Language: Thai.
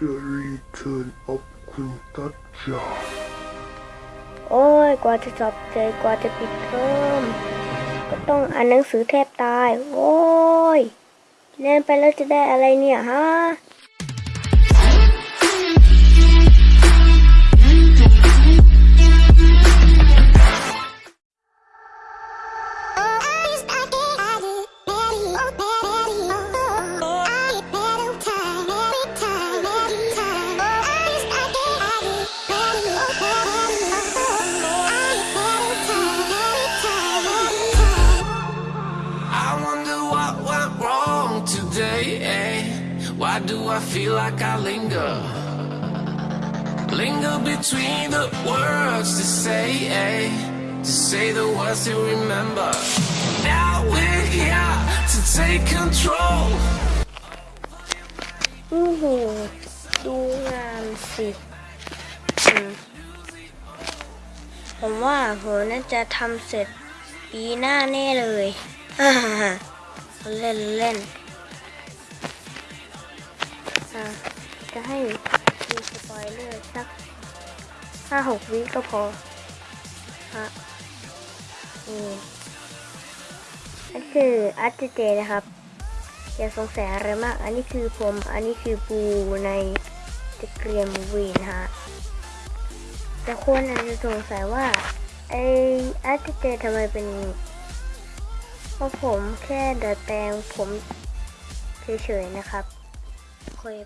The Return of คุณตัดจาโอ้ย กว่าจะจบเจกว่าจะปิดเทอมก็ต้องอ่านหนังสือแทบตาย โอ้ยเรียนไปแล้วจะได้อะไรเนี่ยฮะ today. eh? Why do I feel like I linger? Linger between the words to say, eh? to say the words to remember. Now we're here to take control. อู้หูดูงานสิอืมผมว่าผมน่าจะทำเสร็จปีหน้าแน่เลย ฮ่าฮ่าฮ่าเล่นเล่นอ่ะ จะให้ดูสปอยเลอร์สักห้าหกวิก็พอฮะนี่นั่นคืออาร์ตเจนะครับ อย่าสงสัยอะไรมาก อันนี้คือผม อันนี้คือปูในตะเกียมวีนฮะแต่คนอาจจะสงสัยว่าไออาร์ติเจทำไมเป็นเพราะผมแค่ดัดแปลงผมเฉยๆนะครับ 可以